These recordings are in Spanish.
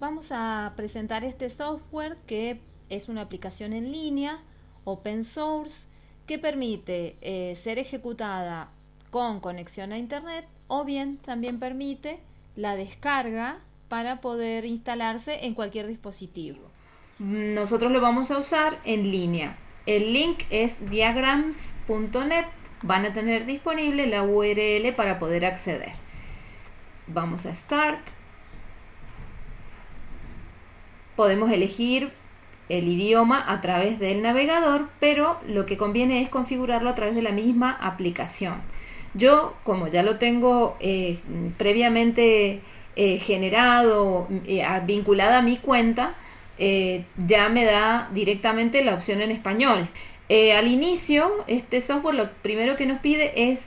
Vamos a presentar este software que es una aplicación en línea, open source, que permite eh, ser ejecutada con conexión a internet o bien también permite la descarga para poder instalarse en cualquier dispositivo. Nosotros lo vamos a usar en línea. El link es diagrams.net. Van a tener disponible la URL para poder acceder. Vamos a Start. Podemos elegir el idioma a través del navegador, pero lo que conviene es configurarlo a través de la misma aplicación. Yo, como ya lo tengo eh, previamente eh, generado, eh, vinculada a mi cuenta, ya me da directamente la opción en español. al inicio, este software lo primero que nos pide es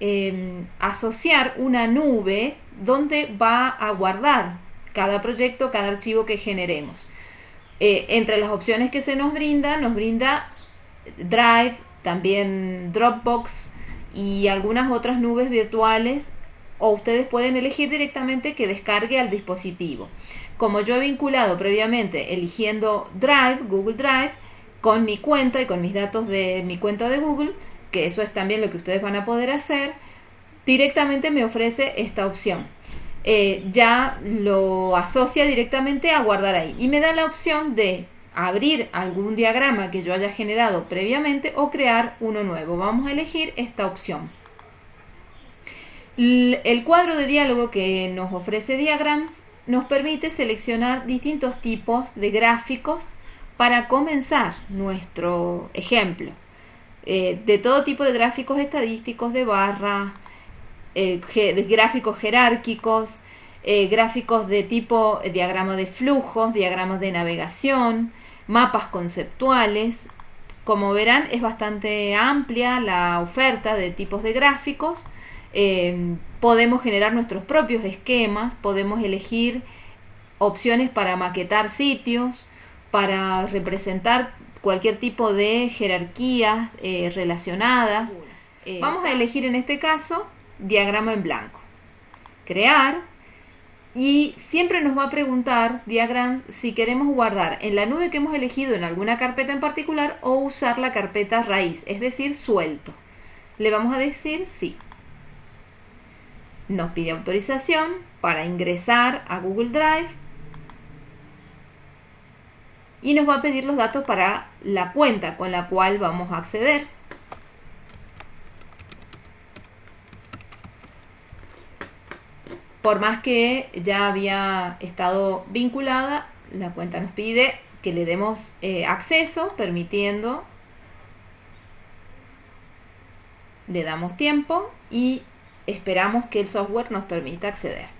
em, asociar una nube donde va a guardar cada proyecto, cada archivo que generemos. entre las opciones que se nos brinda, nos brinda Drive, también Dropbox, y algunas otras nubes virtuales o ustedes pueden elegir directamente que descargue al dispositivo. Como yo he vinculado previamente eligiendo Drive, Google Drive, con mi cuenta y con mis datos de mi cuenta de Google, que eso es también lo que ustedes van a poder hacer, directamente me ofrece esta opción. Eh, ya lo asocia directamente a guardar ahí y me da la opción de abrir algún diagrama que yo haya generado previamente o crear uno nuevo. Vamos a elegir esta opción. El cuadro de diálogo que nos ofrece Diagrams nos permite seleccionar distintos tipos de gráficos para comenzar nuestro ejemplo. Eh, de todo tipo de gráficos estadísticos, de barras, eh, gráficos jerárquicos, eh, gráficos de tipo diagrama de flujos, diagramas de navegación, mapas conceptuales. Como verán es bastante amplia la oferta de tipos de gráficos. Eh, podemos generar nuestros propios esquemas, podemos elegir opciones para maquetar sitios, para representar cualquier tipo de jerarquías eh, relacionadas. Eh, vamos a elegir en este caso diagrama en blanco. Crear y siempre nos va a preguntar Diagrams si queremos guardar en la nube que hemos elegido en alguna carpeta en particular o usar la carpeta raíz, es decir, suelto. Le vamos a decir sí. Nos pide autorización para ingresar a Google Drive y nos va a pedir los datos para la cuenta con la cual vamos a acceder. Por más que ya había estado vinculada, la cuenta nos pide que le demos eh, acceso, permitiendo, le damos tiempo y esperamos que el software nos permita acceder.